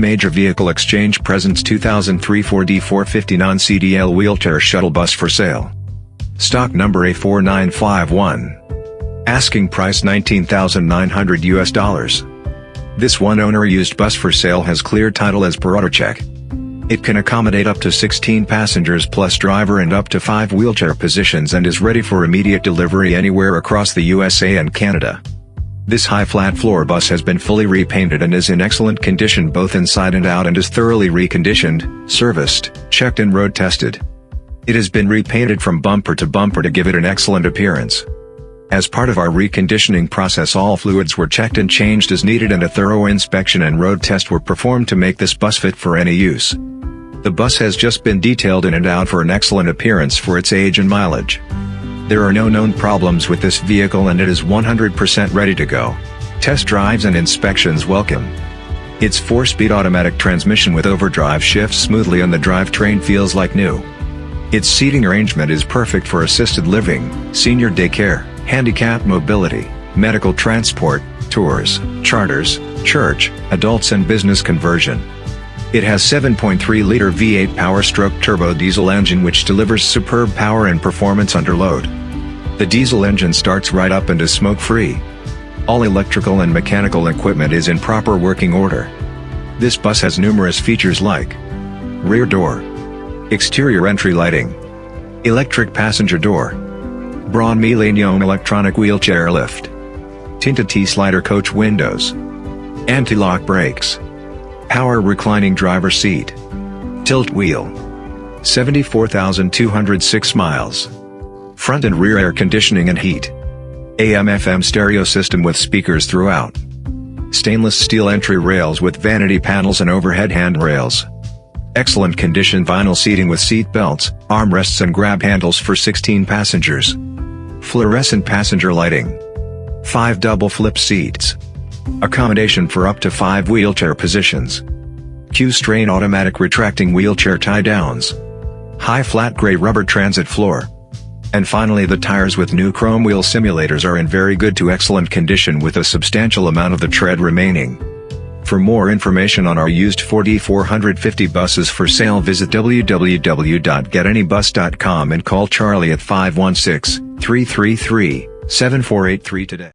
Major Vehicle Exchange presents 2003 Ford E450 non-CDL wheelchair shuttle bus for sale. Stock number A4951. Asking price 19,900 US dollars. This one owner used bus for sale has clear title as per AutoCheck. It can accommodate up to 16 passengers plus driver and up to 5 wheelchair positions and is ready for immediate delivery anywhere across the USA and Canada. This high flat floor bus has been fully repainted and is in excellent condition both inside and out and is thoroughly reconditioned, serviced, checked and road tested. It has been repainted from bumper to bumper to give it an excellent appearance. As part of our reconditioning process all fluids were checked and changed as needed and a thorough inspection and road test were performed to make this bus fit for any use. The bus has just been detailed in and out for an excellent appearance for its age and mileage. There are no known problems with this vehicle and it is 100% ready to go. Test drives and inspections welcome. Its 4-speed automatic transmission with overdrive shifts smoothly and the drivetrain feels like new. Its seating arrangement is perfect for assisted living, senior daycare, handicap mobility, medical transport, tours, charters, church, adults and business conversion. It has 7.3-liter V8 Power-Stroke turbo diesel engine which delivers superb power and performance under load. The diesel engine starts right up and is smoke-free. All electrical and mechanical equipment is in proper working order. This bus has numerous features like rear door, exterior entry lighting, electric passenger door, Braun Millennium electronic wheelchair lift, tinted T-slider coach windows, anti-lock brakes, power reclining driver seat, tilt wheel, 74,206 miles front and rear air conditioning and heat. AM-FM stereo system with speakers throughout. Stainless steel entry rails with vanity panels and overhead handrails. Excellent condition vinyl seating with seat belts, armrests and grab handles for 16 passengers. Fluorescent passenger lighting. 5 double flip seats. Accommodation for up to 5 wheelchair positions. Q'Straint automatic retracting wheelchair tie downs. High flat gray rubber transit floor. And finally the tires with new chrome wheel simulators are in very good to excellent condition with a substantial amount of the tread remaining. For more information on our used Ford E450 buses for sale visit www.getanybus.com and call Charlie at 516-333-7483 today.